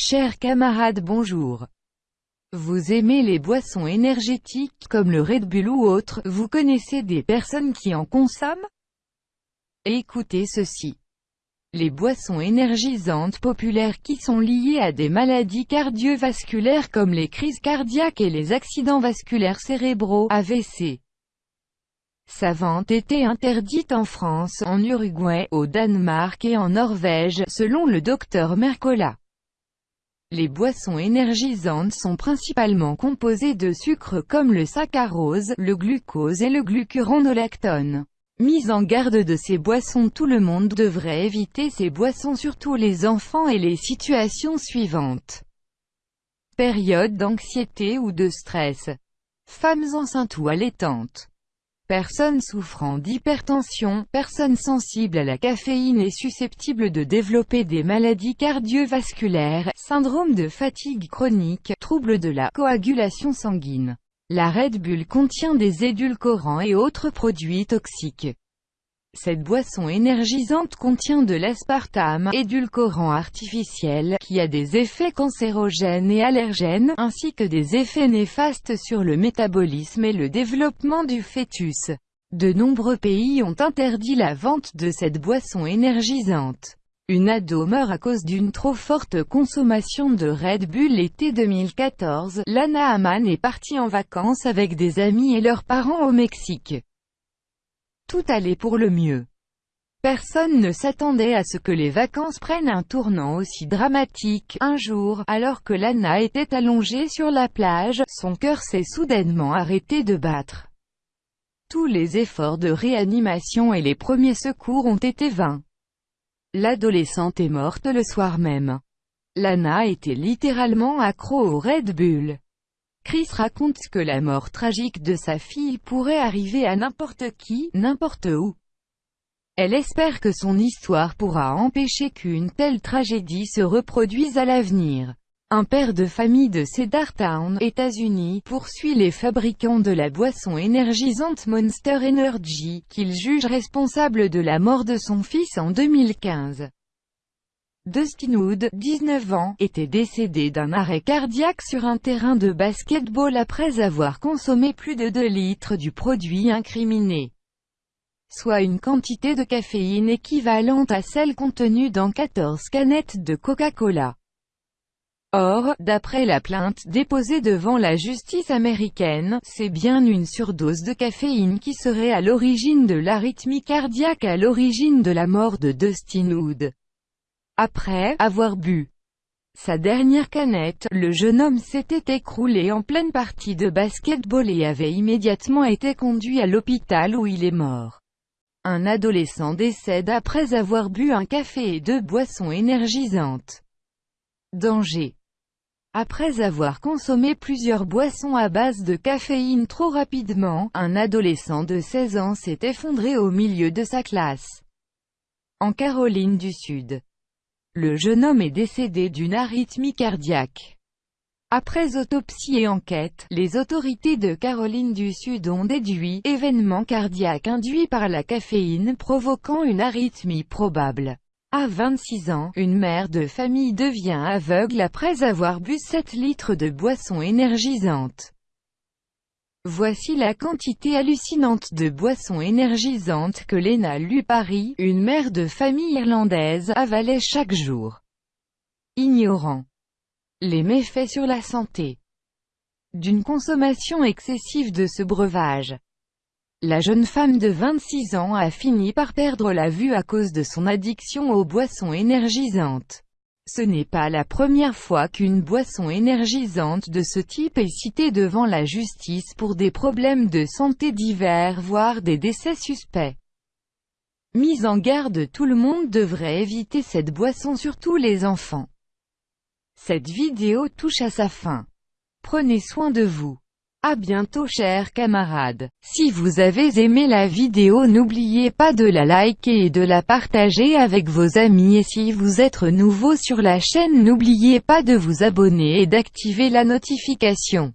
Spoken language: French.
Chers camarades bonjour. Vous aimez les boissons énergétiques, comme le Red Bull ou autres, vous connaissez des personnes qui en consomment? Écoutez ceci. Les boissons énergisantes populaires qui sont liées à des maladies cardiovasculaires comme les crises cardiaques et les accidents vasculaires cérébraux, AVC. Sa vente était interdite en France, en Uruguay, au Danemark et en Norvège, selon le docteur Mercola. Les boissons énergisantes sont principalement composées de sucres comme le saccharose, le glucose et le glucuronolactone. Mise en garde de ces boissons Tout le monde devrait éviter ces boissons surtout les enfants et les situations suivantes. Période d'anxiété ou de stress. Femmes enceintes ou allaitantes. Personnes souffrant d'hypertension, personnes sensibles à la caféine et susceptibles de développer des maladies cardiovasculaires, syndrome de fatigue chronique, troubles de la coagulation sanguine. La Red Bull contient des édulcorants et autres produits toxiques. Cette boisson énergisante contient de l'aspartame, édulcorant artificiel, qui a des effets cancérogènes et allergènes, ainsi que des effets néfastes sur le métabolisme et le développement du fœtus. De nombreux pays ont interdit la vente de cette boisson énergisante. Une ado meurt à cause d'une trop forte consommation de Red Bull l'été 2014. Lana Haman est partie en vacances avec des amis et leurs parents au Mexique. Tout allait pour le mieux. Personne ne s'attendait à ce que les vacances prennent un tournant aussi dramatique. Un jour, alors que Lana était allongée sur la plage, son cœur s'est soudainement arrêté de battre. Tous les efforts de réanimation et les premiers secours ont été vains. L'adolescente est morte le soir même. Lana était littéralement accro au Red Bull. Chris raconte que la mort tragique de sa fille pourrait arriver à n'importe qui, n'importe où. Elle espère que son histoire pourra empêcher qu'une telle tragédie se reproduise à l'avenir. Un père de famille de Cedartown, États-Unis, poursuit les fabricants de la boisson énergisante Monster Energy, qu'il juge responsable de la mort de son fils en 2015. Dustin Wood, 19 ans, était décédé d'un arrêt cardiaque sur un terrain de basketball après avoir consommé plus de 2 litres du produit incriminé. Soit une quantité de caféine équivalente à celle contenue dans 14 canettes de Coca-Cola. Or, d'après la plainte déposée devant la justice américaine, c'est bien une surdose de caféine qui serait à l'origine de l'arythmie cardiaque à l'origine de la mort de Dustin Wood. Après avoir bu sa dernière canette, le jeune homme s'était écroulé en pleine partie de basketball et avait immédiatement été conduit à l'hôpital où il est mort. Un adolescent décède après avoir bu un café et deux boissons énergisantes. Danger après avoir consommé plusieurs boissons à base de caféine trop rapidement, un adolescent de 16 ans s'est effondré au milieu de sa classe. En Caroline du Sud. Le jeune homme est décédé d'une arythmie cardiaque. Après autopsie et enquête, les autorités de Caroline du Sud ont déduit « événement cardiaque induit par la caféine provoquant une arythmie probable ». À 26 ans, une mère de famille devient aveugle après avoir bu 7 litres de boissons énergisantes. Voici la quantité hallucinante de boissons énergisantes que Lena Lupari, une mère de famille irlandaise, avalait chaque jour. Ignorant les méfaits sur la santé d'une consommation excessive de ce breuvage. La jeune femme de 26 ans a fini par perdre la vue à cause de son addiction aux boissons énergisantes. Ce n'est pas la première fois qu'une boisson énergisante de ce type est citée devant la justice pour des problèmes de santé divers voire des décès suspects. Mise en garde tout le monde devrait éviter cette boisson surtout les enfants. Cette vidéo touche à sa fin. Prenez soin de vous. A bientôt chers camarades. Si vous avez aimé la vidéo n'oubliez pas de la liker et de la partager avec vos amis et si vous êtes nouveau sur la chaîne n'oubliez pas de vous abonner et d'activer la notification.